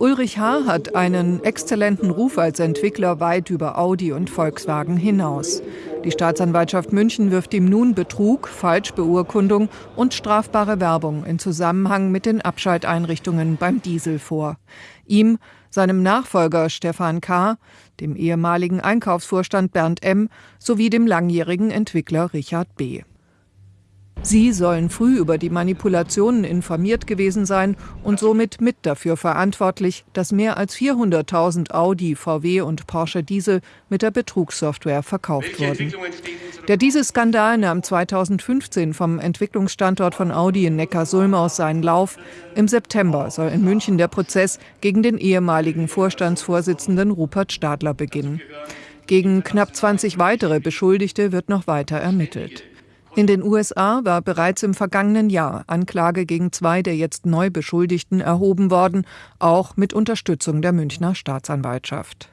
Ulrich H. hat einen exzellenten Ruf als Entwickler weit über Audi und Volkswagen hinaus. Die Staatsanwaltschaft München wirft ihm nun Betrug, Falschbeurkundung und strafbare Werbung in Zusammenhang mit den Abschalteinrichtungen beim Diesel vor. Ihm, seinem Nachfolger Stefan K., dem ehemaligen Einkaufsvorstand Bernd M. sowie dem langjährigen Entwickler Richard B. Sie sollen früh über die Manipulationen informiert gewesen sein und somit mit dafür verantwortlich, dass mehr als 400.000 Audi, VW und Porsche Diesel mit der Betrugssoftware verkauft wurden. Der Dieselskandal nahm 2015 vom Entwicklungsstandort von Audi in Neckarsulm aus seinen Lauf. Im September soll in München der Prozess gegen den ehemaligen Vorstandsvorsitzenden Rupert Stadler beginnen. Gegen knapp 20 weitere Beschuldigte wird noch weiter ermittelt. In den USA war bereits im vergangenen Jahr Anklage gegen zwei der jetzt neu Beschuldigten erhoben worden, auch mit Unterstützung der Münchner Staatsanwaltschaft.